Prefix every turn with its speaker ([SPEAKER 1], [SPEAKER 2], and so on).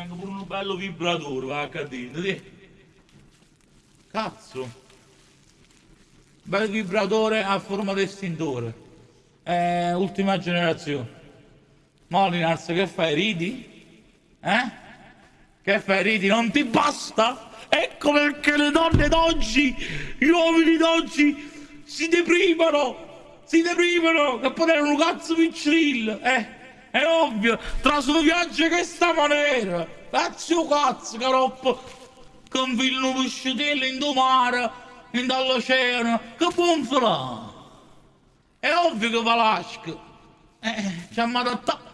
[SPEAKER 1] Anche pure un bello vibratore, va a cadere. Cazzo. Bel vibratore a forma di estintore. Eh, ultima generazione. Molinars, che fai? Ridi? Eh? Che fai? Ridi? Non ti basta? Ecco perché le donne d'oggi, gli uomini d'oggi si deprimono! Si deprimono! Che poi erano un cazzo piccirillo! Eh? È ovvio! Tra su viaggi che sta maniera! Cazzo cazzo, caroppo! Con figlio pescatello in do mare, in dall'oceano! Che buon fa È ovvio che va l'asco! Eh, ci ha adattato!